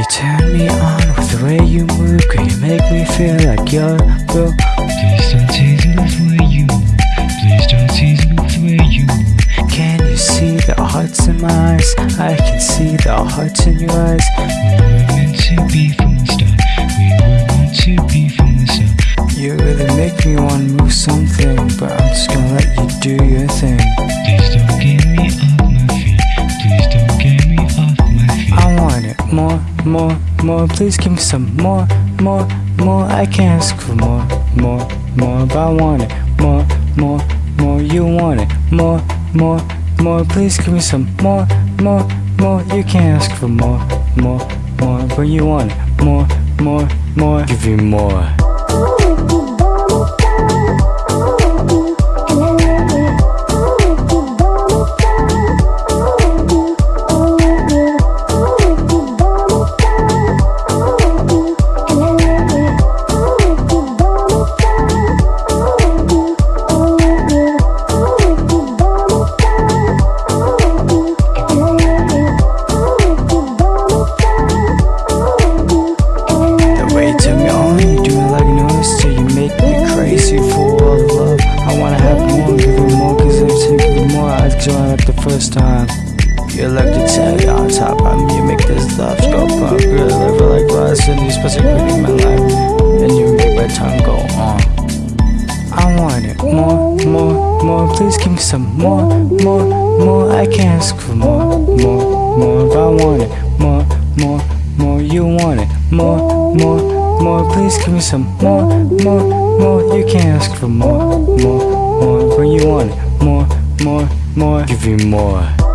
You turn me on with the way you move Girl, you make me feel like you're the Please don't tease me with the way you. Please don't tease me with the way you. Can you see the hearts in my eyes? I can see the hearts in your eyes We were meant to be more, more, Please give me some. More, more, more I can't ask for more, more, more But I want it. More, more, more You want it. More, more, more Please give me some. More, more, more You can't ask for more, more, more But you want it. More, more, more Give you more This love go pop Girl, live like rice And you specifically in my life And you make my tongue go on. I want it more, more, more. Please give me some more, more, more. I can't ask for more, more, more. But I want it more, more, more. You want it more, more, more. Please give me some more, more, more. You can't ask for more, more, more. But you want it more, more, more. Give you more